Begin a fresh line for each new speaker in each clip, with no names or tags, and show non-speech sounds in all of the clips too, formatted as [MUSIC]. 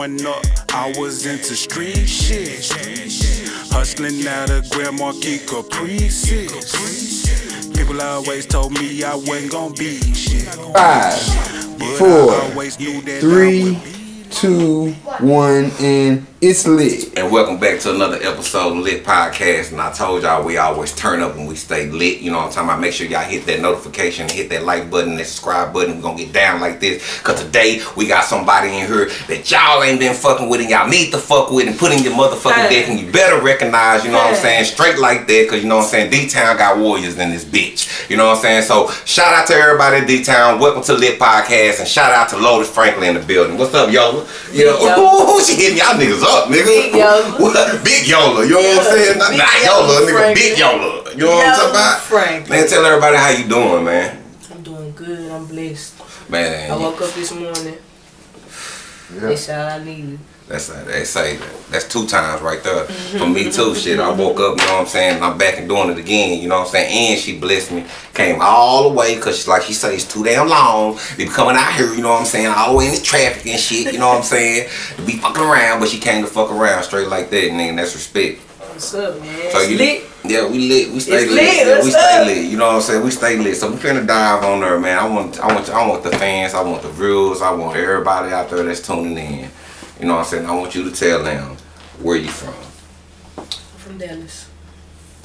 growing up, I was into street shit. Hustling out of Grand Marquis Caprices. People always told me I wasn't gonna be shit.
Five, four,
I always knew that I
three. Two, one, and it's lit.
And welcome back to another episode of Lit Podcast. And I told y'all we always turn up when we stay lit. You know what I'm talking about? Make sure y'all hit that notification, hit that like button, that subscribe button. We're gonna get down like this. Cause today we got somebody in here that y'all ain't been fucking with and y'all need to fuck with and put in your motherfucking
Hey.
deck and you better recognize, you know what I'm saying? Straight like that, cause you know what I'm saying? D-Town got warriors in this bitch. You know what I'm saying? So shout out to everybody in D-Town. Welcome to Lit Podcast and shout out to Lotus Franklin in the building. What's up, Yola? Yeah,
Yola.
Ooh, she hitting y'all niggas up, nigga.
Big Yola.
What? Big Yola. You know what I'm saying? Not,
Big
not
Yola
Yola, nigga.
Franklin.
Big Yola. You know what I'm talking about?
Franklin.
Man, tell everybody how you doing, man.
I'm doing good. I'm blessed.
Man.
I woke up this morning. That's all I needed.
That's they say that. That's two times right there. For me too, shit. I woke up, you know what I'm saying, and I'm back and doing it again, you know what I'm saying? And she blessed me. Came all the way, cause like she said, it's too damn long. They be coming out here, you know what I'm saying, all the way in the traffic and shit, you know what I'm saying? To be fucking around, but she came to fuck around straight like that, nigga, that's respect.
What's up, man?
So you,
lit.
yeah, we lit. We stay
It's
lit.
lit,
Yeah, we stay
up?
lit. You know what I'm saying? We stay lit. So we finna dive on there, man. I want, I want, I want the fans. I want the viewers. I want everybody out there that's tuning in. You know what I'm saying? I want you to tell them where you from.
I'm from Dallas.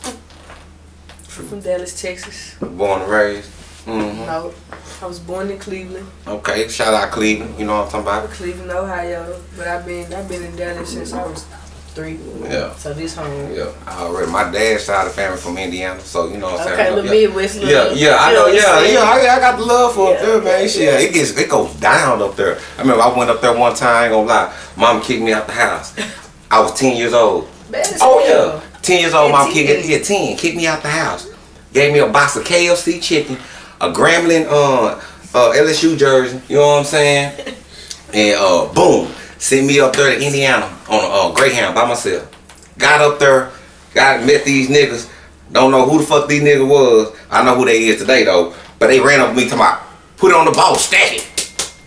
I'm from Dallas, Texas.
Born and raised. hmm
No, I was born in Cleveland,
Okay. Shout out Cleveland. You know what I'm talking about?
Cleveland, Ohio. But I've been I've been in Dallas since I was three.
Yeah.
So this home.
Yeah. I already. My dad's side of the family from Indiana, so you know what I'm
Okay,
saying. yeah.
Midwest
Yeah,
love.
yeah, I know, yeah, yeah, I, I got the love for up
Yeah,
there, man.
yeah,
Shit,
yeah.
it gets, it goes down up there. I remember I went up there one time, I ain't gonna lie, mom kicked me out the house. I was 10 years old.
As
Oh
hell.
yeah, 10 years old,
At
mom kicked me, yeah, 10, kicked me out the house. Gave me a box of KFC chicken, a Grambling uh, uh, LSU jersey, you know what I'm saying? [LAUGHS] And uh, boom, sent me up there to Indiana on a uh, Greyhound by myself. Got up there, got met these niggas. Don't know who the fuck these niggas was. I know who they is today though. But they ran up with me to my put it on the ball, stack it.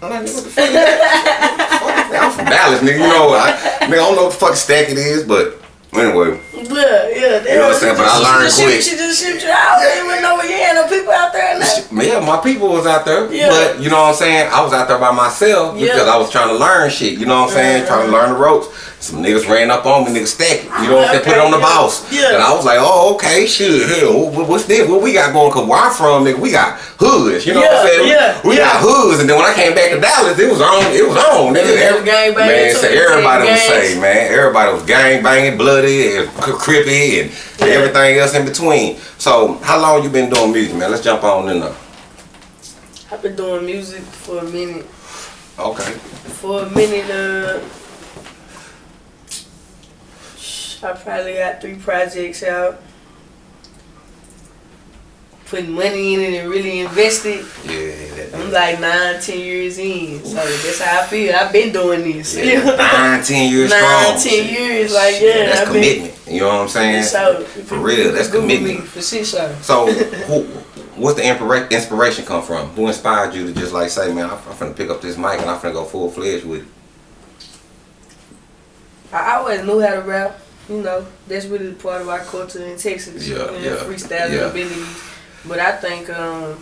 I'm what? I'm from Dallas, nigga. You know, I, nigga, I don't know what the fuck stack it is, but anyway.
Yeah, yeah.
You know what I'm saying? But I learned
she,
quick.
She just shipped you out. You didn't know you had no people out there.
Yeah, my people was out there,
Yeah.
but you know what I'm saying. I was out there by myself because I was trying to learn shit. You know what I'm saying? Trying to learn the ropes. Some niggas ran up on me, niggas stack it. You know what I'm saying? Put it on the boss.
yeah.
And I was like, oh, okay, shit. Hell, what's this? What we got going? Cause where I'm from, nigga, we got hoods. You know what I'm saying?
yeah,
we
yeah.
got hoods. And then when I came back to Dallas, it was on. It was on. Nigga.
Yeah,
Every-
gang banging
man, so everybody was saying, man, everybody was gang banging, bloody, and crippy, and everything else in between. So, how long you been doing music, man? Let's jump on in there.
I've been doing music for a minute.
Okay.
For a minute, uh, I probably got three projects out. Putting money in it and really invested.
Yeah,
I'm like nine, ten years in. So that's how I feel. I've been doing this.
yeah. [LAUGHS] nine, ten years
Nine,
strong.
ten years, like yeah.
that's
I've been-
commitment. You know what I'm saying?
So,
For real, that's
Google
commitment.
For show.
So, who, what's the inspira- inspiration come from? Who inspired you to just like say, man, I'm, I'm finna pick up this mic and I'm finna go full fledged with it?
I always knew how to rap. You know, that's really part of our culture in Texas.
Yeah,
you know,
yeah,
freestyling
yeah.
abilities. But I think um,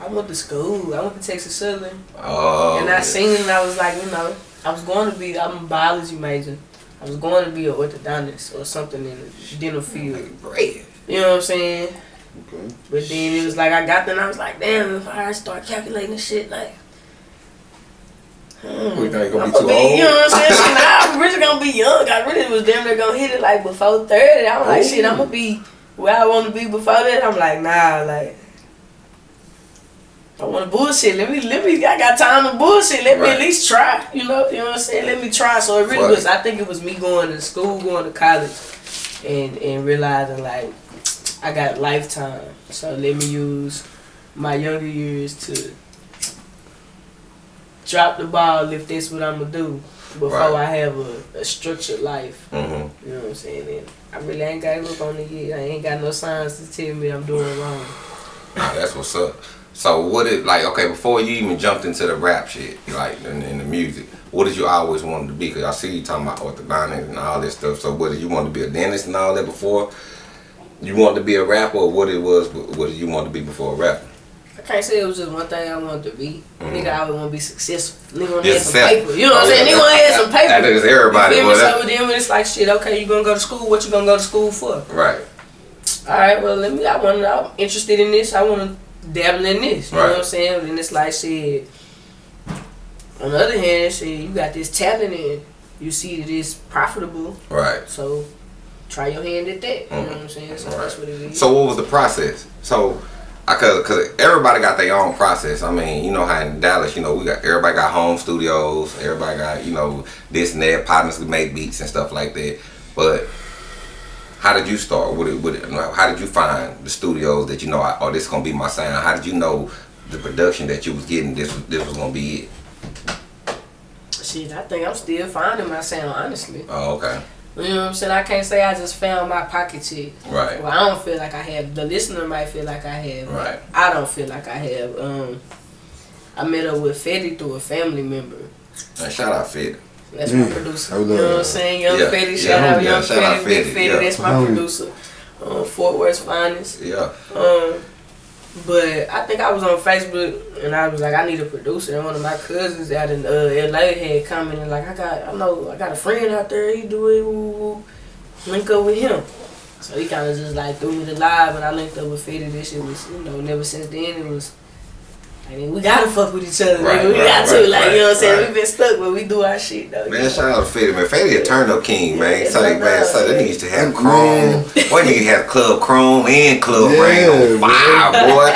I went to school. I went to Texas Southern,
Oh,
and I seen it. and I was like, you know, I was going to be. I'm a biology major. I was going to be an orthodontist or something in the dental field.
bread.
You know what I'm saying?
Okay.
But then it was like I got there and I was like, damn, if I start calculating shit like. Hmm,
We think gonna
I'm
be too
be,
old?
You know what I'm saying? Now I'm really gonna be young. I really was damn near gonna hit it like before 30. I'm like, shit, I'm gonna be where I wanna be before that. I'm like, nah, like. I wanna bullshit. Let me, let me, I got time to bullshit. Let me at least try. You know, you know what I'm saying? Let me try. So it really
Right.
was, I think it was me going to school, going to college, and, and realizing like, I got lifetime. So let me use my younger years to drop the ball if that's what I'm gonna do before
Right.
I have a, a structured life.
Mm-hmm.
You know what I'm saying? And I really ain't got to look on it yet. I ain't got no signs to tell me I'm doing wrong.
Nah, that's what's up. So what it like? Okay, before you even jumped into the rap shit, like in, in the music, what did you always want to be? Cause I see you talking about orthodontics and all this stuff. So what did you want to be a dentist and all that before? You wanted to be a rapper, or what it was? What did you want to be before a rapper?
I can't say it was just one thing I wanted to be. Mm-hmm. Nigga, I always want to be successful. Nigga want to have some paper. You know what I'm saying? Nigga want to have some paper.
that is everybody,
You feel me? So with them, it's like shit. Okay, you gonna go to school? What you gonna go to school for?
Right.
All right, well, let me. I want. I'm interested in this. I want to dabble in this. You know what I'm saying? And it's like shit. On the other hand, shit, you got this talent and you see that it's profitable.
Right.
So try your hand at that. You know mm-hmm. what I'm saying? So that's what it is.
So what was the process? So, I cause, cause everybody got their own process. I mean, you know how in Dallas, you know, we got everybody got home studios. Everybody got you know this and that partners who make beats and stuff like that. But how did you start? What it, what it, how did you find the studios that you know? Oh, this is gonna be my sound. How did you know the production that you was getting? This was this was gonna be it.
shit, I think I'm still finding my sound. Honestly,
Oh, okay.
You know what I'm saying? I can't say I just found my pocket check.
Right.
Well, I don't feel like I have. The listener might feel like I have.
Right.
I don't feel like I have. Um, I met up with Fetty through a family member.
And shout out Fit.
That's my
Mm,
producer. You
love
know what I'm saying? Young
Yeah,
Fetty,
yeah,
shout out
yeah,
Young
shout out
Fetty, Big
Fetty,
Fetty.
yeah.
That's my
Homie.
producer. Um, Fort Worth finest.
Yeah.
Um, but I think I was on Facebook and I was like, I need a producer. And one of my cousins out in uh, LA had commented like, I got, I know, I got a friend out there. He do it. Link up with him. So he kind of just like threw me the live, and I linked up with Fetty. This shit was, you know, never since then it was. I mean, we gotta fuck with each other,
Right,
nigga. We
right,
got to,
right,
like,
right,
you know what I'm saying?
right.
we been stuck, but we do our shit, though.
Man, shout out to Fetty, man. Fetty a turn up king, man.
Yeah,
So,
no
man, so
doubt,
they
man.
used to have
Man.
Chrome. Boy, nigga had Club Chrome and Club
Yeah,
Rain on fire,
man. [LAUGHS]
boy.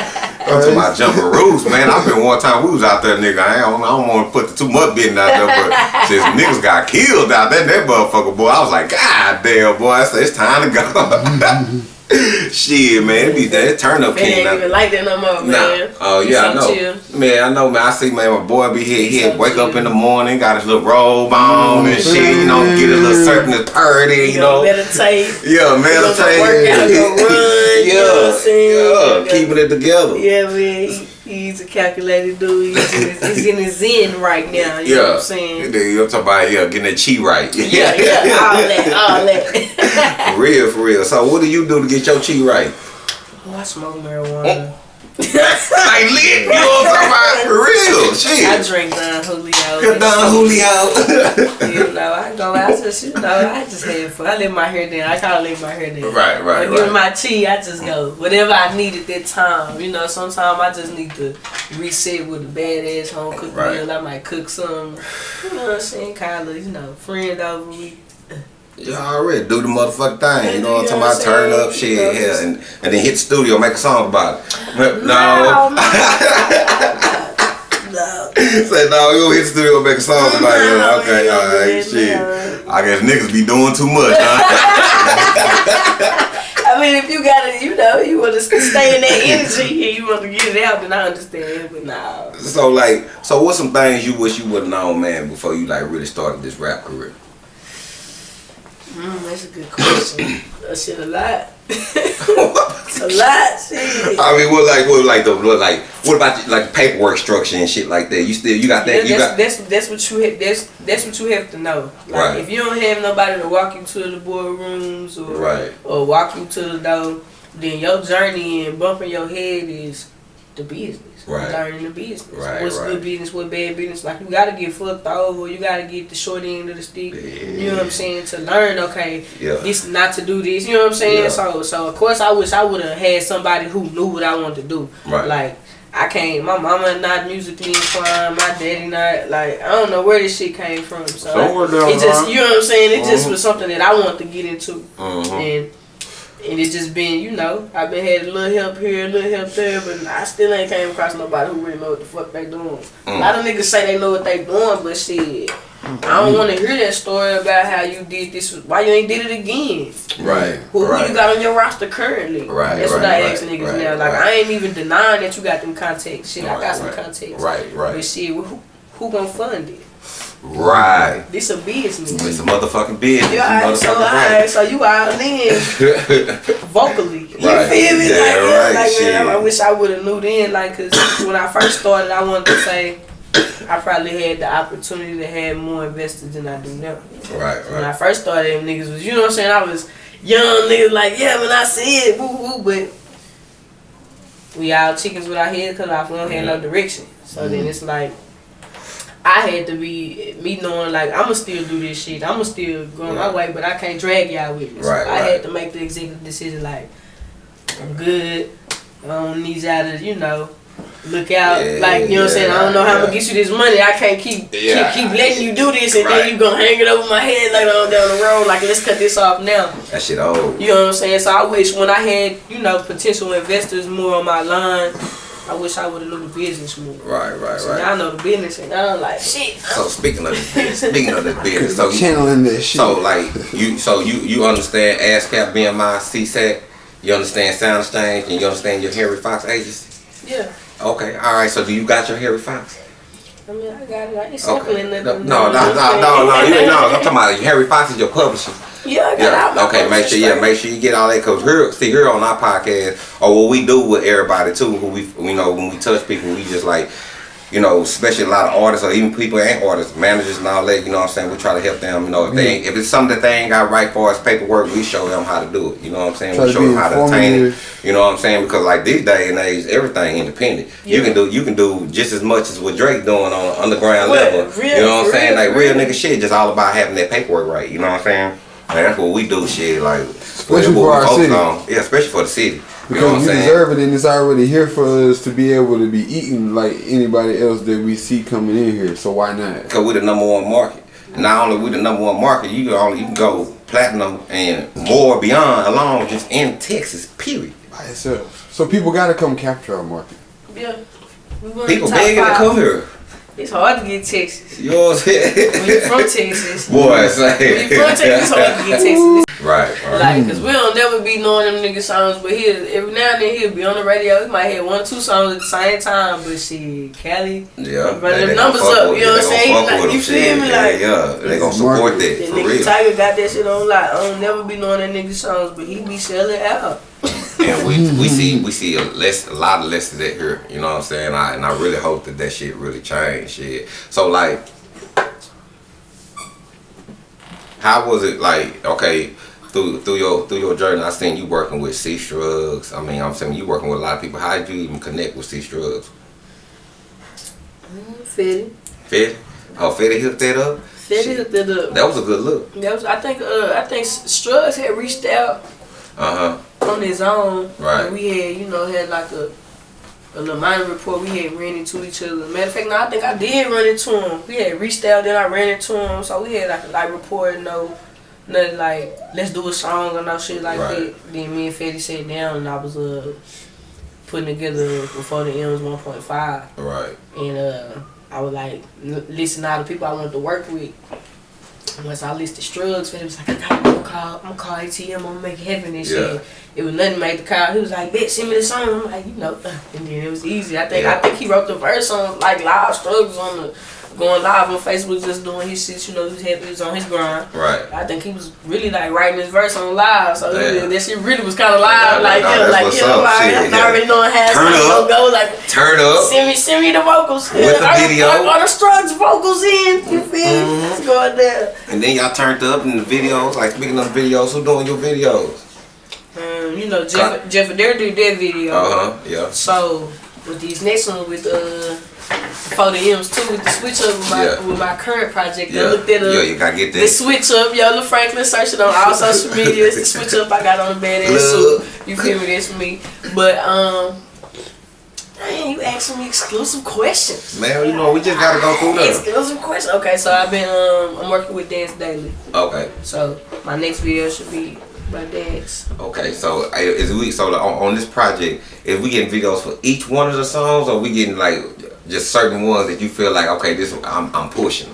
I'm talking about jumping roofs, man. I been one time we was out there, nigga. I don't, I don't want to put the too much business out there, but [LAUGHS] since niggas got killed out there, that motherfucker, boy, I was like, God damn, boy. I said, it's time to go. [LAUGHS] [LAUGHS] Shit, man. It be that turn up king. now.
even like that no more,
Nah.
man.
Oh yeah, I know.
chill.
Man, I know, man. I see, man. My boy be here. He wake up in the morning, got his little robe on and shit. You know, get his little certain purdy.
You
You
know, meditate. [LAUGHS]
Yeah, meditate.
work out, run,
yeah,
you know what I'm [LAUGHS] saying?
yeah, keeping it together.
Yeah, man, he's a calculated dude. He's in, his, he's in his zen right now. You know what
Yeah,
I'm saying?
You I'm talking about yeah, getting that chi right.
Yeah, [LAUGHS] yeah, all that, all that.
for real, for real. So what do you do to get your chi right?
oh, I smoke marijuana. Oh.
Like lit, you know what I'm talking about? For real,
I
shit.
drink Don Julio.
Don Julio.
You know, I go out just, you know, I just have fun. I let my hair down. I call it leave my hair down.
Right, right,
give
right.
my tea, I just go. Whatever I need at that time. You know, sometimes I just need to reset with a badass home cooked
Right.
meal. I might cook some, you know what I'm saying, kind of, you know, friend over me.
You already do the motherfucking thing. You know what I'm talking about? Turn up shit, yeah, and, and then hit the studio, make a song about it. [LAUGHS] No.
no, [LAUGHS]
Say no, you gonna hit the studio, make a song about it.
No,
Okay,
no,
alright,
no.
shit. I guess niggas be doing too much, huh? [LAUGHS]
I mean, if you got it, you know, you want to stay in that energy and you want to get it out, then I understand. But nah,
so like, so what's some things you wish you would've known, man, before you like really started this rap career?
mm, that's a good question. that shit a lot, [LAUGHS] a lot. Shit.
I mean, what like, what like the, what like, what about like paperwork structure and shit like that? You still, you got that? You
that's,
got
that's that's what you have. That's that's what you have to know. Like
Right.
if you don't have nobody to walk you to the boardrooms or
Right.
or walk you to the door, then your journey and bumping your head is the business.
Right.
Learning the business.
Right,
What's
right.
good business? What bad business? Like you gotta get fucked over. You gotta get the short end of the stick. You know what I'm saying? To learn, okay,
Yeah.
this not to do this. You know what I'm saying?
Yeah.
So so of course I wish I would have had somebody who knew what I wanted to do.
Right.
Like I can't. My mama not musically inclined. My daddy not like. I don't know where this shit came from. So
Somewhere down
it just you know what I'm saying. It just
Mhm.
was something that I wanted to get into,
Mhm.
and and it just been you know I've been had a little help here, a little help there, but I still ain't came across nobody who really know what the fuck they doing.
Mm.
A lot of niggas say they know what they doing, but shit. I don't want to hear that story about how you did this. Why you ain't did it again?
Right.
Who, who
right.
you got on your roster currently?
Right,
That's what
right,
I ask
right,
niggas now. Like. I ain't even denying that you got them contacts. Shit, I got some
right.
contacts.
Right, right.
But shit, who, who gonna fund it?
Right.
This a business.
It's a motherfucking business.
You alright, so alright, so you out in [LAUGHS] vocally. You
Right.
feel me?
Yeah,
like,
right,
like
shit.
man, I wish I would have knew then, like, cause when I first started, I wanted to say I probably had the opportunity to have more investors than I do now.
Right,
When I first started, them niggas was, you know what I'm saying? I was young niggas like, yeah, when I see it, woo woo, but we all chickens with our head cut off. We don't have no mm-hmm. direction. So then mm-hmm. it's like, I had to be me knowing like I'ma still do this shit. I'ma still go my way, but I can't drag y'all with me. So
Right,
I
right.
had to make the executive decision like, I'm good. I don't need y'all to, you know, look out.
Yeah,
like, you know what I'm saying? I don't know how I'm gonna get you this money. I can't keep
Yeah.
keep, keep letting you do this and then you gonna hang it over my head later on down the road. Like, let's cut this off now.
That shit old.
You know what I'm saying? So I wish when I had, you know, potential investors more on my line, I wish I would have known the business more.
Right, right,
So
right.
now I know the business and now I'm like, shit.
So speaking of this business, speaking of this [LAUGHS] business, so
channeling this shit.
so like you, so you you understand ASCAP, BMI, SESAC, you understand Sound Exchange, and you understand your Harry Fox agency.
Yeah.
Okay, all right. So do you got your Harry Fox?
I mean, I got it. I ain't
Okay.
sampling
No,
nothing.
no, no, no, no, no. You [LAUGHS] know. I'm talking about Harry Fox is your publisher.
Yeah, I got
Yeah.
out my
Okay. Make sure. Yeah. Make sure you get all that. Cause here, see, here on our podcast, or what we do with everybody too, who we, you know, when we touch people, we just like, you know, especially a lot of artists or even people ain't artists, managers and all that. You know what I'm saying? We try to help them. You know, if they, ain't, if it's something that they ain't got right for us paperwork, we show them how to do it. You know what I'm saying?
Try
we
to
show them how to obtain it. You know what I'm saying? Because like these day and age, everything independent. You can do you can do just as much as what Drake doing on an underground
Well,
level.
real-
you know what I'm saying? Like real
real.
nigga shit, just all about having that paperwork right. You know what I'm saying? And that's what we do, shit. Like
Especially
what
for our city.
on. Yeah, especially for the city. You know
Because we deserve it and it's already here for us to be able to be eating like anybody else that we see coming in here. So why not?
Because we're the number one market. Not only we the number one market, you can only you can go platinum and more beyond alone just in Texas. Period.
By itself. So people gotta come capture our market.
Yeah.
People
the top
begging to come here.
It's hard to get Texas.
You know what I'm
When you from? Texas. [LAUGHS]
Boy,
When you from Texas, it's hard to get Texas. [LAUGHS]
Right, right.
Like, cause we don't never be knowing them nigga songs, but he every now and then he'll be on the radio. He might hit one or two songs at the same time, but shit, Cali,
Yeah,
Run
they-
them numbers up,
with
you know what I'm saying? Like, you
them,
feel me?
Yeah,
Like-
yeah, they gonna support that
that
for
nigga
real.
Tyga got that shit on lock. I don't never be knowing that nigga songs, but he be selling out.
And we we see we see a less a lot of less of that here. You know what I'm saying? I, and I really hope that that shit really changed. Shit. So like, how was it like? Okay. Through, through your through your journey, I seen you working with C Strugs. I mean, I'm saying you working with a lot of people. How did you even connect with C Strugs?
Fetty.
Fed? Oh, Fed hooked that up.
Fetty hooked it up.
That was a good look.
That was, I think uh, I think Strugs had reached out
Uh huh.
On his own.
Right.
We had, you know, had like a a little minor report. We had ran into each other. Matter of fact, no, I think I did run into him. We had reached out, then I ran into him. So we had like a like report, no, nothing like let's do a song or no shit like
Right.
that. Then me and Fetty sat down and I was uh putting together before the M's 1.5,
Right.
and uh I was like listen to all the people I wanted to work with. Once I listed drugs Strugs, Fetty was like, I gotta go call, I'm gonna call ATM, I'm gonna make heaven and shit.
Yeah.
It was nothing made the call. He was like, bitch, send me the song. I'm like, you know, [LAUGHS] and then it was easy. I think
Yeah.
I think he wrote the verse on like live struggles on the going live on Facebook, just doing his shit. You know, he was on his grind.
Right.
I think he was really like writing his verse on live. So
Yeah.
that shit really was kind of live.
Yeah,
like
no,
yeah, like yeah, like, I'm
yeah.
already knowing how
Turn up.
gonna go. Like
Turn up.
send me send me the vocals.
With the video.
Are, are the strugs vocals in? You feel?
Mm-hmm.
me? Let's go in there.
And then y'all turned up in the videos. Like speaking of videos, who doing your videos?
Um, you know, Jeff, Jeff Adair did that video.
Uh huh. Yeah.
So with these next ones with uh for the M's too with the switch up with my
Yeah.
with my current project,
Yeah.
I looked at
Yeah. You gotta get
the
that.
switch up, Yola Franklin, search it on all social media. It's the [LAUGHS] switch up I got on the badass suit. You feel me? That's me. But um Man, you asking me exclusive questions.
Man, you know we just gotta go through them.
Exclusive questions. Okay, so I've been um I'm working with Dance Daily.
Okay.
So my next video should be by Dance.
Okay. So is we so on, on this project, is we getting videos for each one of the songs, or we getting like just certain ones that you feel like okay, this I'm I'm pushing.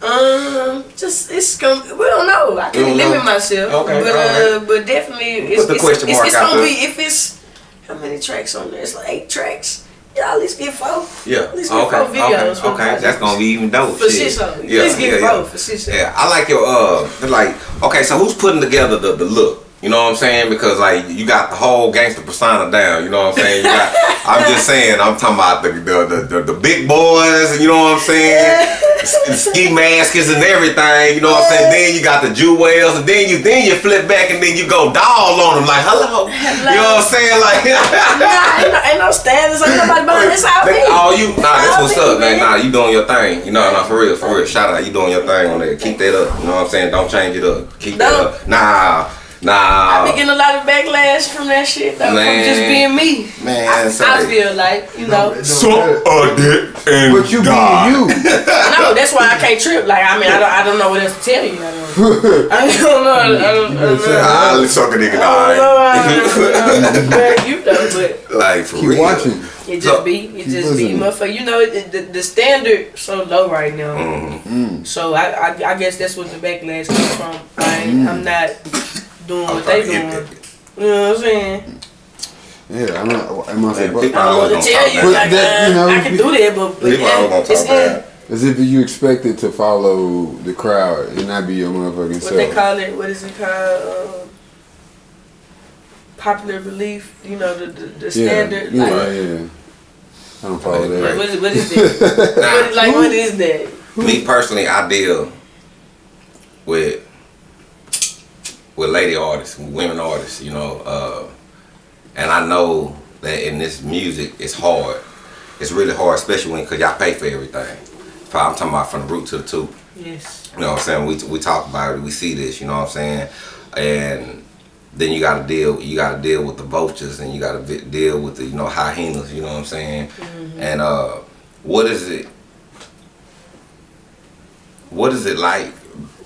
Um, just it's gonna. We don't know. I can't limit
know?
myself.
Okay,
but uh, but definitely, it's,
the
it's,
question
it's, it's gonna be if it's how many tracks on there? It's like eight tracks. y'all at least get four.
Yeah.
At least get
Okay.
four videos.
Okay. Okay. That's gonna be even dope.
For
shit.
shit show. At least get four for shit show.
Yeah, I like your uh like okay, so who's putting together the, the look? You know what I'm saying? Because like you got the whole gangster persona down. You know what I'm saying? You got, I'm just [LAUGHS] saying. I'm talking about the the, the, the, the big boys. You know what I'm saying? The ski masks and everything. You know what I'm saying? Then you got the jewels, and then you then you flip back and then you go doll on them like hello. You know what I'm saying? Like [LAUGHS]
Nah, ain't no, ain't no standards. Ain't nobody behind this out me.
all you, nah, that's what's up, man. Nah, you doing your thing. You know, nah, for real, for real. Shout out, you doing your thing on there. Keep that up. You know what I'm saying? Don't change it up. Keep that up. Nah, nah.
I be getting a lot of backlash from that shit though,
Man.
from just being me.
Man,
I,
say.
I feel like you know.
So,
a dick and
But you being you. [LAUGHS] [LAUGHS]
no, that's why I can't trip. Like I mean, I don't, I don't know what else to tell you. I don't, [LAUGHS] I don't know. I don't, I don't know.
Let's suck a nigga
I don't know.
die.
I don't know. You know, but
Like for
Keep
real.
watching.
it just
So-
be, it just be, motherfucker. You know, it, the, the standard so low right now.
Mhm.
So I, I, I guess that's what the backlash comes from. I ain't, I'm not doing
I'm
what they
trying to
doing. You know what I'm saying?
Yeah, I'm not. Am I saying? But
I don't want to tell you, like,
that,
uh,
you know,
I can do that, but, but
People always gonna
it's in
bad.
as if you expected to follow the crowd and not be your motherfucking
what
self.
they call it. What is it called? Um, popular belief. You know the the, the
yeah,
standard.
yeah,
like,
yeah. I don't follow that.
right.
What is, [LAUGHS] what is that? what is, like what is that?
Me personally, I deal with with lady artists, with women artists, you know, uh, and I know that in this music, it's hard. It's really hard, especially when because y'all pay for everything. I'm talking about from the root to the tube.
Yes.
You know what I'm saying? We we talk about it, we see this, you know what I'm saying? And then you got to deal you got to deal with the vultures and you got to deal with the you know hyenas, you know what I'm saying? And uh what is it what is it like,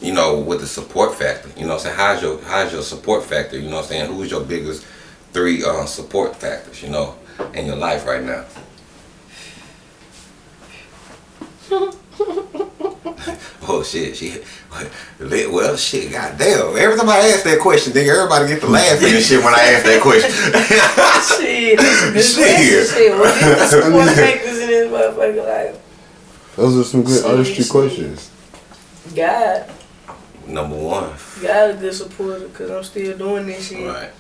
you know, with the support factor? You know what I'm saying? How's your how's your support factor? You know what I'm saying? Who's your biggest three uh, support factors, you know, in your life right now? [LAUGHS] Oh shit, she well shit, goddamn. Every time I ask that question, then everybody get to laughing and shit when I ask that question. [LAUGHS]
Shit, that's a
Shit.
question. Shit, what is the support [LAUGHS] factors in this motherfucker life?
Those are some good
See,
artistry
see.
questions.
God,
Number one.
God a good supporter because I'm still doing this shit.
Right.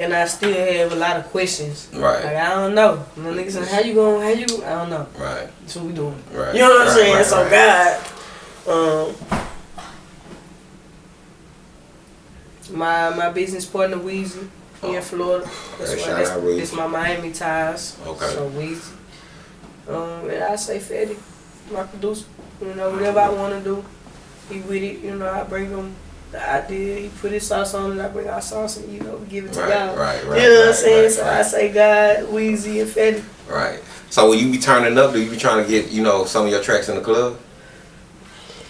And I still have a lot of questions.
Right.
Like, I don't know. My niggas saying, how you going, how you, I don't know.
Right.
That's what we doing.
Right.
You know what I'm
right,
saying?
right,
so
right.
God, um, my my business partner Weezy, he in Florida. That's
Okay,
why that's, that's my Miami ties.
Okay.
So Weezy. Um, and I say Fetty, my producer. You know, whatever I want to do, he with it. You know, I bring him the idea. He put his sauce on it. I bring our sauce and you know we give it to
Right,
y'all.
right, right,
You know what I'm saying?
right,
so
right.
I say God, Weezy, and Fetty.
Right. So when you be turning up, do you be trying to get, you know, some of your tracks in the club?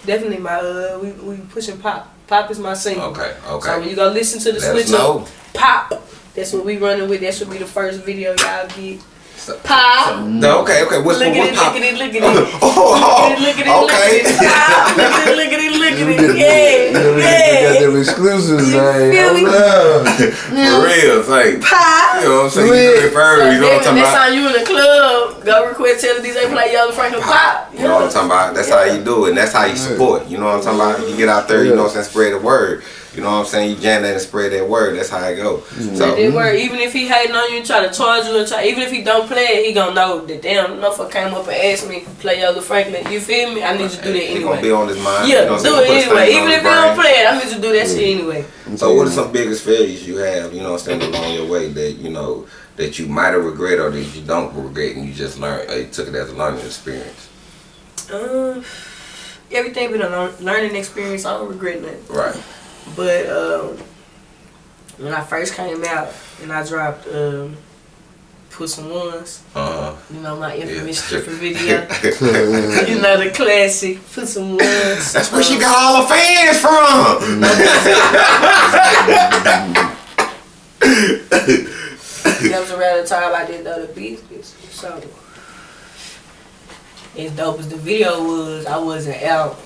Definitely my uh, we we pushing pop. Pop is my single.
Okay, okay.
So when you go listen to the
Let
switch up, pop. That's what we running with. That should be the first video y'all get.
So-
Pop.
No, okay, okay. What's
Look
what,
at it,
what
look at it, look at it.
Oh,
Look at it, look at it,
okay.
look at it. Pop. Look at it, look at
You
at it.
get- you know,
Yeah,
got them exclusives, man.
feel me?
Oh. [LAUGHS]
For real, it's like,
Pop.
you know what I'm saying? You
Lit.
do it for
So
you know what I'm
then
talking
next
about?
time you in the club, go request tell the DJ play Yola Franklin Pop.
You know what I'm talking about? That's how you do it, and that's how you support. You know what I'm talking about? You get out there, you know what I'm saying, spread the word. You know what I'm saying? You jam that and spread that word. That's how it go. So,
It work. Even if he hating on you try to charge you, and try, even if he don't play it, he gonna know that damn motherfucker came up and asked me to play Yola Franklin. You feel me? I need to do that
it gonna be on his mind.
Yeah,
you know
do
saying?
it anyway. Even if he don't play it, I need to do that shit anyway.
So what are some biggest failures you have, you know what I'm saying, along your way that, you know, that you might have regret or that you don't regret and you just learned, uh, you took it as a learning experience?
Um, everything been a learning experience. I don't regret nothing.
Right.
But um, when I first came out and I dropped um, put some ones,
Uh-huh.
you know my infamous [LAUGHS]
Yeah.
stripper video. you know the classic. Put some ones.
That's where she got all the fans from.
That was around the time I did the business. So as dope as the video was, I wasn't out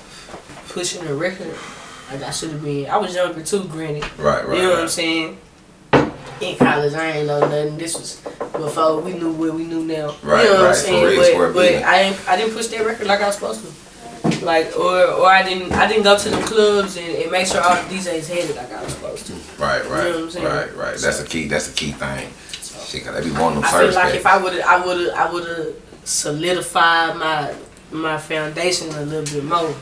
pushing the record like I should have been. I was younger too, granted.
Right, right,
You know what I'm saying? In college, I ain't know nothing. This was before we knew what we knew now.
Right,
you know what
right,
I'm saying? but but. I ain't I didn't push that record like I was supposed to. Like or or I didn't I didn't go to the clubs and, and make sure all the DJs had it like I was supposed to.
Right, right,
You know what I'm saying?
right, right. That's a key. That's a key thing. Shit, cause they be wanting them
I feel like if I would have I would have I would have solidified my my foundation a little bit more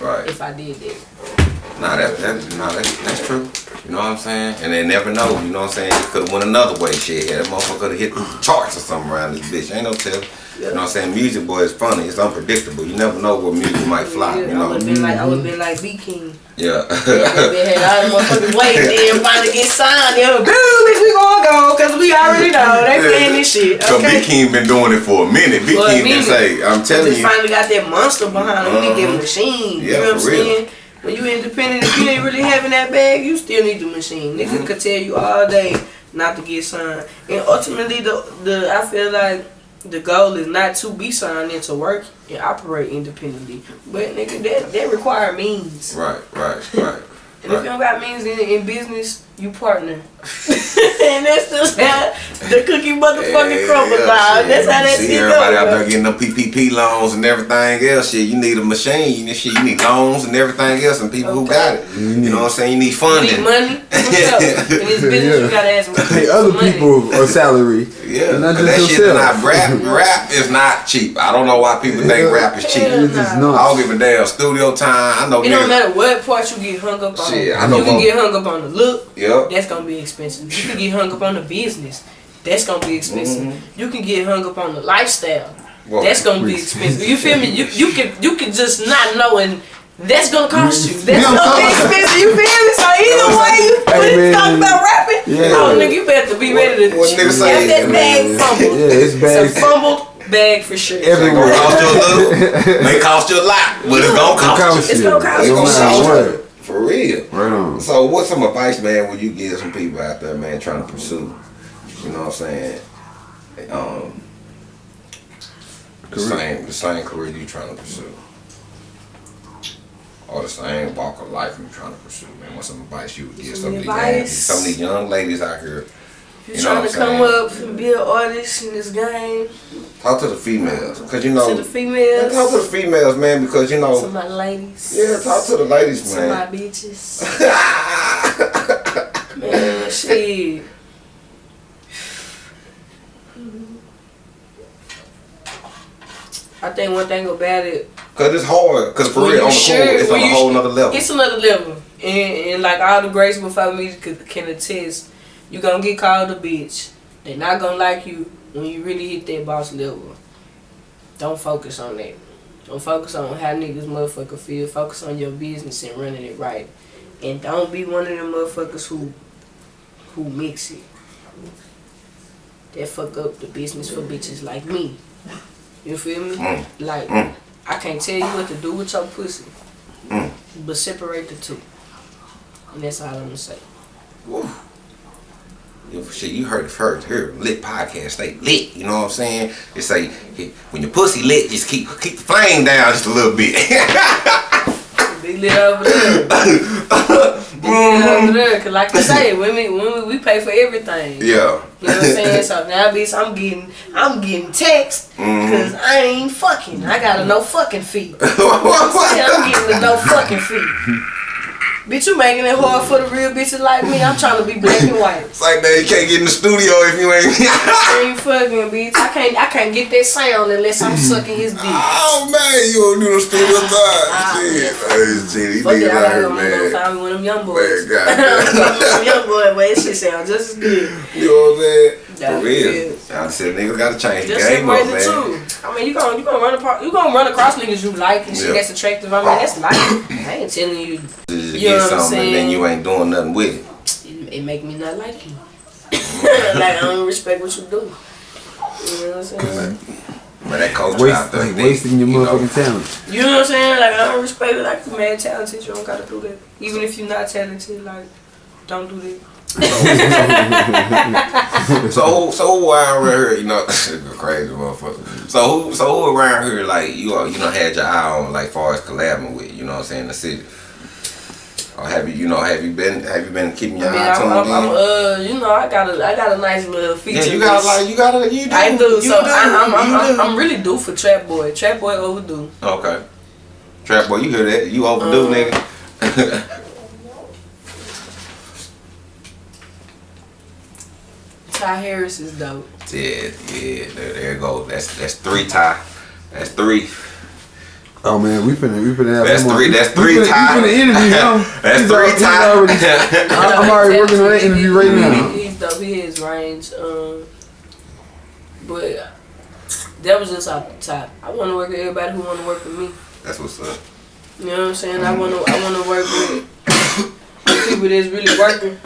Right.
if I did that.
Nah, that, that, nah, that, that's true. You know what I'm saying? And they never know. You know what I'm saying? It could have went another way. Shit, yeah, that motherfucker could have hit the charts or something around this bitch. Ain't no tell. You know what I'm saying? Music, boy, is funny. It's unpredictable. You never know where music might fly.
Yeah,
You
I would have been like I would been like B King.
Yeah.
They had all the motherfuckers waiting then finally get signed. Were, boom, bitch, we gonna go because we already know they playing this shit. Okay. So.
Big King been doing it for a minute.
A
King been say, I'm telling you.
finally got that monster behind them. We need that uh-huh. machine.
Yeah,
you know what I'm saying? When you independent, if you ain't really having that bag, you still need the machine. Niggas
Mm-hmm.
could tell you all day not to get signed. And ultimately, the the I feel like the goal is not to be signed and to work and operate independently. But nigga, that that require means.
Right, right, right. [LAUGHS]
And if you don't got means in, in business, you partner. [LAUGHS] and that's just how the cookie motherfucking crumble, dog. That's how that
See
shit
everybody out there getting them PPP loans and everything else. Shit, you need a machine. and shit, you need loans and everything else, and people who got it. You know what I'm saying? You need
You
funding.
need money. [LAUGHS] What's up? In this business, you gotta ask
Pay
for
other
money.
people a salary.
Yeah,
and not
'cause that
just
shit not rap. [LAUGHS] Rap is not cheap. I don't know why people think rap is cheap.
It's not.
I don't give a damn. Studio time. I know.
It don't matter what part you get hung up on.
Shit, I know
you can get hung up on the look.
Yep.
That's gonna be expensive. You can get hung up on the business. That's gonna be expensive. Mm-hmm. You can get hung up on the lifestyle.
Well,
That's gonna be expensive. You [LAUGHS] feel me? You you can you can just not know and that's gonna cost you. [LAUGHS] That's
Yeah,
gonna be expensive. You feel me? So either way you
Hey,
when
man.
it's talking about rapping,
Yeah.
oh nigga, you better be ready to
What- what nigga say,
have that bag fumbled.
Yeah, it's
It's
bags
a fumbled bag for sure.
It
everywhere.
gonna cost you a little. [LAUGHS] May cost you a lot, but it's gonna cost you.
Cost
It's
you.
gonna cost
No
you.
Matter what.
For real.
Right on.
So what's some advice, man, would you give some people out there, man, trying to pursue, you know what I'm saying, um, the same the same career you trying to pursue, or the same walk of life you trying to pursue, man? What's some advice you would give
Some
some of these some of these young ladies out here?
You,
You know
trying to come up and be an artist in this game
Talk to the females, cause you know,
to the females,
talk to the females, man, because you know.
to my ladies,
yeah, talk to the ladies,
to my bitches. [LAUGHS] Man, shit. I think one thing about it,
Cause it's hard, cause for real, on the
sure-
court, it's on a whole
sh-
nother level.
it's another level. And, and like all the greats before me could, can attest, you gonna get called a bitch. They're not gonna like you when you really hit that boss level. Don't focus on that. Don't focus on how niggas motherfucker feel. Focus on your business and running it right. And don't be one of them motherfuckers who who mix it. That fuck up the business for bitches like me. You feel me?
Mm.
Like
Mm.
I can't tell you what to do with your pussy.
Mm.
But separate the two. And that's all I'm gonna say.
Woo. Shit, you heard it first here. Lit podcast, stay lit. You know what I'm saying? They say when your pussy lit, just keep keep the flame down just a little bit. [LAUGHS]
Big lit over there. [LAUGHS] Big lit over there. Cause like I say, women women we pay for everything.
yeah.
You know what I'm saying? So now bitch I'm getting I'm getting text
Mm-hmm.
cause I ain't fucking. I got a no fucking fee. You know what I'm saying? I'm getting a no fucking fee. Bitch, you making it hard for the real bitches like me. I'm trying to be black and white.
It's like man, you can't get in the studio if you ain't. [LAUGHS]
Ain't fucking bitch. I can't I can't get that sound unless I'm sucking his dick.
oh man, you don't do the studio time.
Ah,
Shit, hey, these
it,
niggas out here, man.
find me one of them young [LAUGHS] boys.
Man, goddamn.
young boy, but that shit sound just as good.
You know what I'm saying?
Yeah,
For real. I said niggas gotta change the game up,
separate the
man.
two. I mean, you gonna you gonna run across you gonna run across niggas you like and shit
Yeah.
that's attractive. I mean, that's life. I ain't telling you.
Just
You
get
know what I'm
something and then you ain't doing nothing with it.
It, it make me not like you. [LAUGHS] like I don't respect what you do. You know what I'm saying?
But that coach out
Waste,
there,
like wasting your
you
motherfucking talent.
You know what I'm saying? Like I don't respect it. Like you mad talented, you don't gotta do that. Even if you're not talented, like don't do that. [LAUGHS]
So who, so who around here, you know, [LAUGHS] crazy motherfucker. So who, so who around here, like you, are, you know, had your eye on, like, far as collabing with, you know what I'm saying, the city. Or have you, you know, have you been, have you been keeping your eye tuned
I'm. I'm, uh, you know, I got a, I got a nice little feature.
yeah, you got like, you got to, you do.
I do.
You
So
do,
I, I'm, I'm, I'm,
do.
I'm really due for Trap Boy. Trap Boy overdue.
Okay. Trap boy, you hear that? You overdue,
Um,
nigga. [LAUGHS]
Ty Harris is dope.
yeah, yeah. There, there you go. That's that's three tie. That's three.
Oh man, we finna we finna have
That's
him on.
three. That's three
finna- We finna interview him. [LAUGHS]
That's
He's
three
al- he's
tie. [LAUGHS]
I- I'm already working on that interview right now.
He's dope. He is range. Um, but that was just off the top. I want to work with everybody who want to work with me.
That's what's up.
You know what I'm saying? I want to. I want to work with [COUGHS] people that's really working.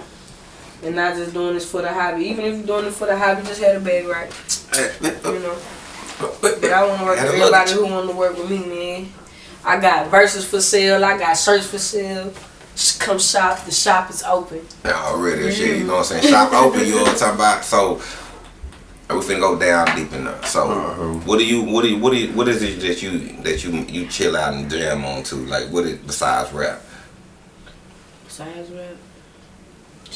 And not just doing this for the hobby. Even if you're doing it for the hobby, just have a bag right. You know. But I want to work with
a look.
everybody who want to work with me, man. I got verses for sale. I got shirts for sale. Just come shop. The shop is open.
Yeah, already shit. You know what I'm saying? Shop open. You know what I'm talking about? So. We finna go down deep enough. So,
Uh-huh.
what do you, what do you, what do you, what is it that you, that you, you chill out and jam on to? Like, what is besides rap?
Besides rap,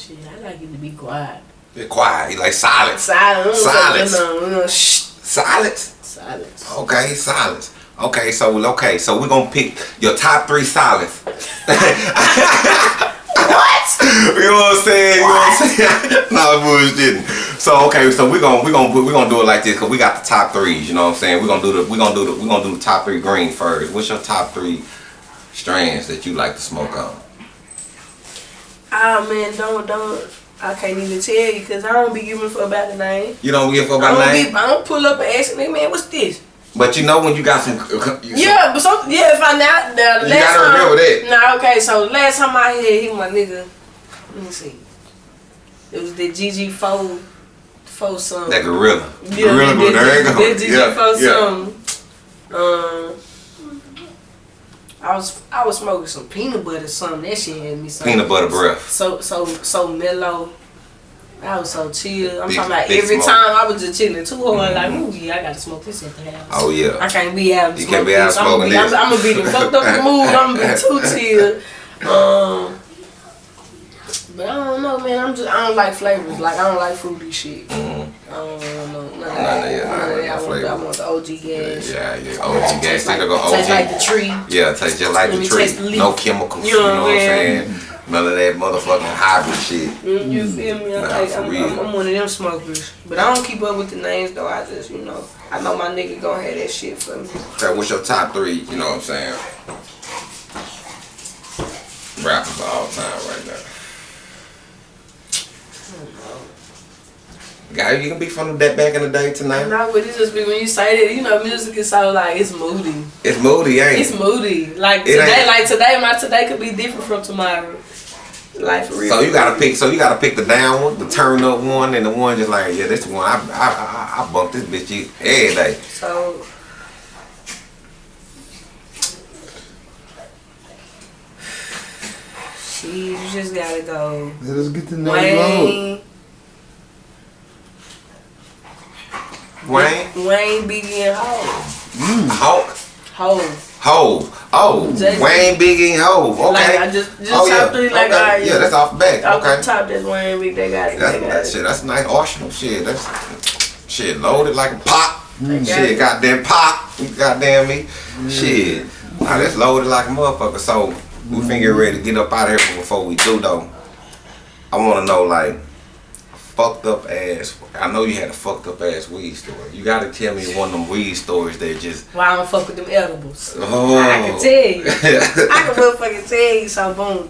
shit, I like it to be quiet.
Be quiet. You like silence.
Silence.
Silence.
Shh.
Silence.
Silence.
Okay, silence. Okay, so okay, so we're gonna pick your top three silence. [LAUGHS]
What?
You know what I'm saying? You know what I'm saying? [LAUGHS] no bullshitting. So okay, so we're gonna we're gonna we're gonna do it like this because we got the top threes. You know what I'm saying? We're gonna do the we're gonna do the we're gonna do the top three green first. What's your top three strands that you like to smoke on?
Ah man, don't don't. I can't even tell you because I don't be giving for about the name.
You don't give
I
about
don't,
name,
be, I don't pull up and ask me, man, what's this?
but you know when you got some. You
Yeah, but some, yeah, if I now, now the
You
last
gotta
time,
remember that.
Nah, okay, so last time I had him, my nigga, let me see. It was the GG four, four song.
That gorilla.
Yeah,
gorilla,
that-
there you
that-
go.
That GG
Yeah,
four
yeah.
song. Um, I was I was smoking some peanut butter something. That shit had me so
Peanut butter breath.
So so so mellow. I was so chill. I'm
Big-
talking about every
smoke. Mm-hmm.
time I was just chilling too hard. Like, ooh, yeah, I gotta smoke this at the house.
Oh yeah.
I can't be out.
You can't be out smoking
I'm,
this.
I'm, gonna be the fucked up mood. I'm gonna be too [LAUGHS] chill. Um, but I don't know, man. I'm just I don't like flavors. Like I don't like fruity shit.
Mhm.
I don't know none of
None of
that.
that,
None of that. I want. I want the OG gas.
Yeah, yeah. OG gas.
Taste like,
go OG.
taste like the tree.
Yeah, taste just like
Let
the tree.
the.
No chemicals.
You
You
know
know,
what
I'm saying? None of that motherfucking hybrid shit.
Mm, You feel me?
Nah,
like, I'm. I'm, I'm one of them smokers. But I don't keep up with the names though. I just, you know, I know my nigga gonna have that shit for me.
Okay, what's your top three? You know what I'm saying? Rappers of all time right now. Guy, you can be from that back in the day tonight.
No, but it just be when you say that, you know, music is so like it's moody.
It's moody, ain't it?
It's moody. Like
It
today,
ain't-
like today, my today could be different from tomorrow. Like for real.
So you gotta pick. So you gotta pick the down one, the turn up one, and the one just like yeah, this one. I I I, I bump this bitch every day.
So. Shit, you just gotta go.
Let us get the name low.
Wayne,
Wayne,
Wayne, Biggie, and Hov.
Hawk, mm.
Hov.
Hove. Oh,
Jay-Z.
Wayne, Biggie, and Hov. Okay.
Like I just, just
oh
top
yeah.
three, like
okay.
alright,
yeah, that's off the back.
Off
okay.
the top, that's Wayne, Big. They got it.
That's
They got
that
it.
shit. That's nice arsenal shit. That's shit loaded like a pop.
got
Shit,
it.
goddamn pop. Goddamn me. Shit. Nah, that's loaded like a motherfucker. So we finna get ready to get up out of here. But before we do though, I wanna know like fucked up ass. I know you had a fucked up ass weed story. You gotta tell me one of them weed stories that just.
Why I don't fuck with them edibles.
Oh.
I can oh. tell you. [LAUGHS] I can motherfucking tell you. So boom.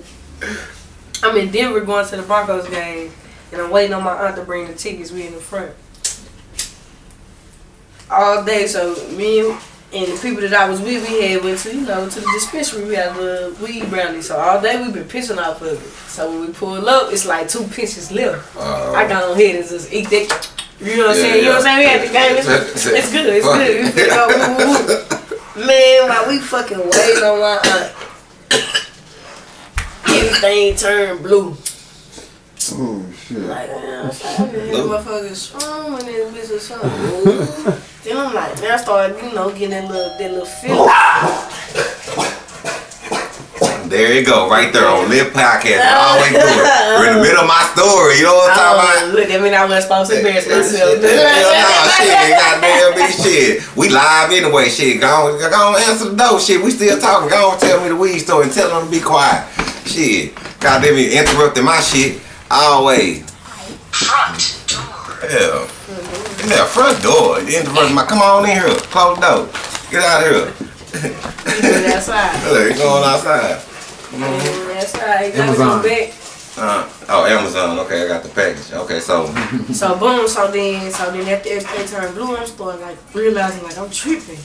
I'm in Denver going to the Broncos game, and I'm waiting on my aunt to bring the tickets. We in the front all day. So me and, and the people that I was with, we had went to you know to the dispensary. We had a little weed brownie. So all day we been pissing off of it. So when we pull up, it's like two pinches left.
Uh,
I got on here and just eat that. You know what I'm
Yeah,
saying? You know what I'm saying? We had the game. It's, [LAUGHS] it's good. It's good. We finna go, woo, woo. Man, while we fucking waiting on my aunt, everything turned blue.
Oh shit.
Like, man, I to hear motherfuckers strong in this bitch or something. [LAUGHS] Ooh. I'm like, man, I started, you know, getting that little, that little feel. [LAUGHS]
There you go, right there on Live Podcast. I always do it. We're in the middle of my story. You know what I'm talking oh, about?
Oh, look, I mean, I wasn't supposed to embarrass myself.
Hell [LAUGHS] nah, shit, goddamn me, shit. We live anyway, shit. Go on, go on, answer the door, shit. We still talking. Go on, tell me the weed story and tell them to be quiet. Shit, goddamn me, interrupting my shit. Always. Yeah. Yeah, front door. You interrupting my. Come on in here. Close the door. Get out of here.
That's [LAUGHS] right.
Look, you going outside.
That's right.
Amazon.
Uh, oh, Amazon. Okay, I got the package. Okay, so
So boom, so then, so then after everything turned blue, I'm starting like realizing like I'm tripping.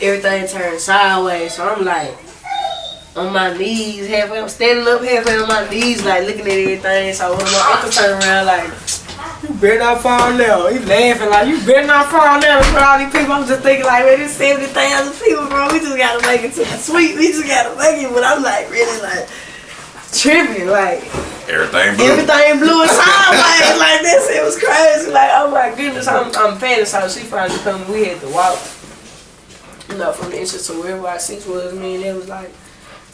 Everything turned sideways, so I'm like on my knees, halfway. I'm standing up halfway on my knees, like looking at everything. So when my uncle turned around, like you better not fall down. He laughing like you better not fall down in all these people. I'm just thinking like, man, there's seventy thousand people, bro. We just gotta make it to the suite. We just gotta make it. But I'm like really like tripping, like.
everything blue.
Everything blew it sideways [LAUGHS] like this. It was crazy. Like, oh my goodness, I'm, I'm fantasizing. She finally come. We had to walk, you know, from the entrance to wherever our seats was. Me and it was like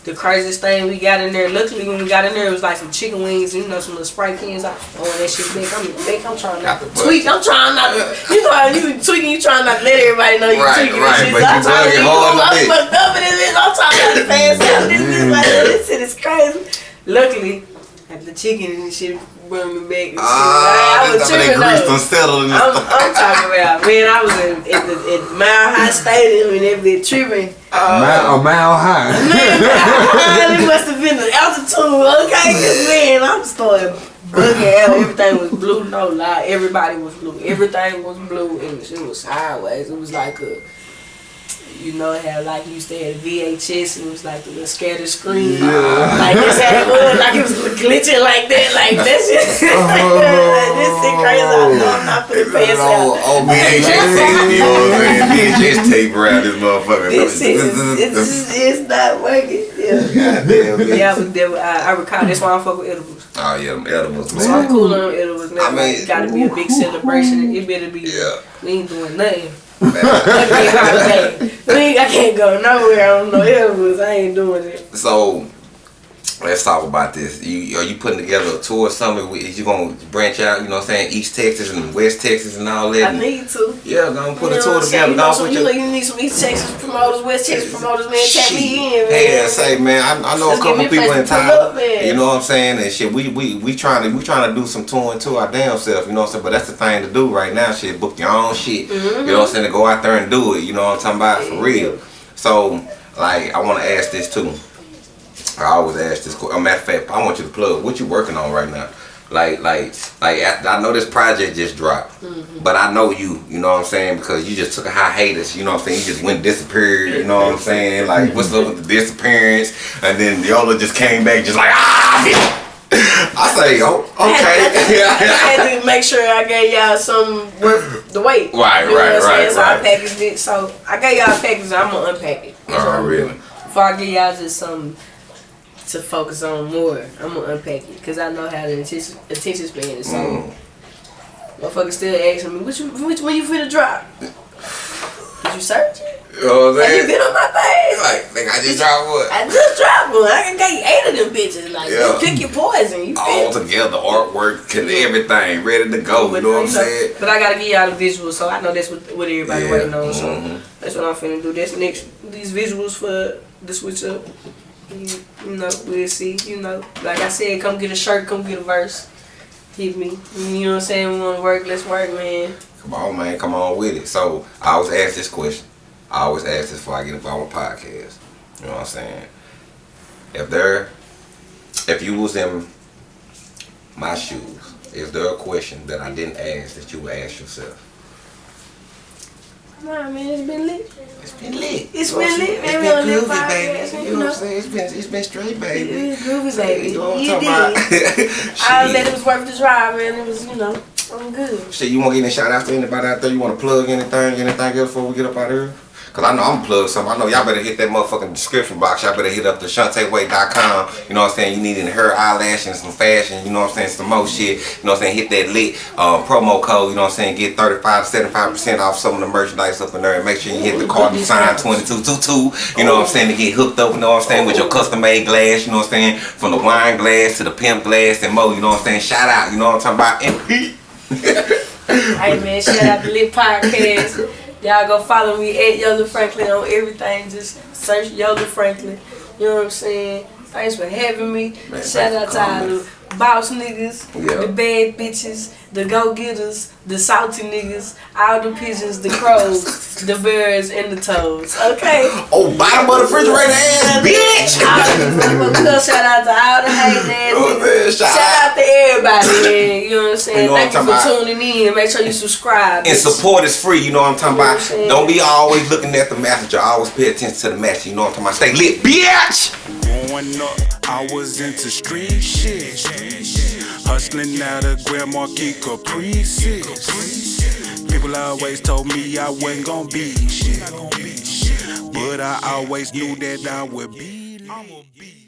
the craziest thing we got in there. Luckily, when we got in there, it was like some chicken wings, you know, some little Sprite cans. Oh that shit big. I'm big. I'm trying not to tweak. I'm trying not to. You know how you tweaking. You trying not to let everybody know you
Right,
tweaking. and
right,
shit.
but
So I'm trying to be
hard
cool. I'm fucked up in this bitch. I'm trying not to pass out. This bitch like this shit is crazy. Luckily, had the chicken and shit brought me back. And shit.
Ah,
I was
this time they
tripping
greased
though.
and settled in this.
I'm, I'm talking about man. I was in, at the at Mile High Stadium and that bitch tripping.
mile, a mile high.
Man, [LAUGHS] it must have been the altitude, okay? Cause man, I'm starting bugging out. Everything was blue, no lie. Everybody was blue. Everything was blue, and it was sideways. It was like a. You know how like you used to have VHS and it was like the little scatter screen. Like this it was, like it was glitching like that, like that shit. like, [LAUGHS] oh. this shit crazy. I know I'm not pass
old,
out.
old VHS tape, you know what I'm saying? [LAUGHS] VHS tape around this motherfucker.
This shit is it's, [LAUGHS] just, it's not working. Yeah.
Goddamn.
Yeah, I was there. I, I recall. That's why I fuck with edibles.
Oh yeah, them edibles,
So I'm cool on edibles now.
I mean-
it's gotta be a big celebration. It better be.
Yeah.
We ain't doing nothing. I can't go nowhere on no edibles. I ain't doing it.
So let's talk about this. You are you putting together a tour or something? Is you gonna branch out? You know what I'm saying? East Texas and West Texas and all that.
I need to.
yeah, gonna put
You
a tour
what I'm saying?
together.
You know, so you,
your
you need some East Texas promoters, West Texas promoters, man. Tap me in, man.
Hey, I say, man, I, I know
Let's
a couple
give me a
people in
place to pull up,
town. You know what I'm saying? And shit, we we we trying to we trying to do some touring to our damn self. You know what I'm saying? But that's the thing to do right now. Shit, book your own shit. You know what I'm mm-hmm. saying? To go out there and do it. You know what I'm talking about for real. So, like, I want to ask this too. I always ask this. question. A matter of fact, I want you to plug what you working on right now. Like, like, like. I I know this project just dropped, but I know you. You know what I'm saying? Because you just took a high hiatus. You know what I'm saying? You just went disappeared. You know what I'm saying? Like, what's up with the disappearance? And then Yola just came back, just like ah. bitch." I say, oh,
I
okay. [LAUGHS]
had to make sure I gave y'all some worth the wait.
Right,
You know
right,
saying?
right,
So I
right.
packaged it. So I gave y'all a package. I'm gonna unpack it.
Oh,
what
really?
Before I give y'all just something to focus on more, I'm gonna unpack it because I know how the attention, attention span is. So
Mm.
motherfuckers still asking me, which which one you finna drop? Did you search it?
You know what I'm
Have you
saying?
been on my page?
Like, nigga, I just dropped what?
I just dropped one. I got you eight of them bitches. Like,
Yeah.
you pick your poison. You
All together, artwork, and everything, ready to go. You know what I'm saying?
But I gotta give y'all the visuals, so I know that's what, what everybody
Yeah,
waiting on. So
mhm.
that's what I'm finna do. That's next. These visuals for the switch up. You, you know, we'll see. You know, like I said, come get a shirt, come get a verse. Hit me. You know what I'm saying? We wanna work. Let's work, man.
Come on, man. Come on with it. So I always ask this question. I always ask this before I get involved with podcasts. You know what I'm saying? If there, if you was in my shoes, is there a question that I didn't ask that you would ask yourself?
Nah, man, it's been lit.
It's been lit.
It's been lit,
saying?
man. We on
It's
lit
been groovy, baby. You know what. I'm saying? It's been, it's been straight, baby.
It's groovy, baby.
You know what I'm
You
talking
did.
about? [LAUGHS]
I let it was worth the drive, man. It was, you know, I'm good.
Shit, you want to get any shout outs to anybody out there? You want to plug anything, anything else before we get up out of here? Cause I know I'm plug something. I know y'all better hit that motherfucking description box. Y'all better hit up the ShantaeWay.com. You know what I'm saying? You need any hair eyelashes, and some fashion, you know what I'm saying? Some more shit. You know what I'm saying? Hit that lit uh, promo code, you know what I'm saying? Get 35 75% off some of the merchandise up in there. And make sure you hit the Cardi sign 2222. You know what I'm saying? To get hooked up, you know what I'm saying? With your custom made glass, you know what I'm saying? From the wine glass to the pimp glass and more, you know what I'm saying? Shout out, you know what I'm talking about? MP.
Hey man, shout out to Lit Podcast. Y'all go follow me at Yola Franklin on everything. Just search Yola Franklin. You know what I'm saying? Thanks for having me.
Man,
shout out to all the boss niggas,
Yeah.
the bad bitches, the go getters, the salty niggas, all the pigeons, the crows, the birds, and the toads. Okay?
Oh, bottom of the refrigerator ass bitch! [LAUGHS]
All the motherfuckers, shout out to all the hating ass
Oh,
niggas.
man, shout
Shout out to everybody, man. You know what I'm saying?
You know
Thank you
I'm
for
talking
tuning in. Make sure you subscribe.
And
bitch.
support is free, you know what I'm talking
You know what
about?
Saying?
Don't be always looking at the messenger. Always pay attention to the message, you know what I'm talking about? Stay lit, bitch!
Growing up, I was into street shit. Hustling out of Grand Marquis Caprices. People always told me I wasn't gonna be shit. But I always knew that I would be.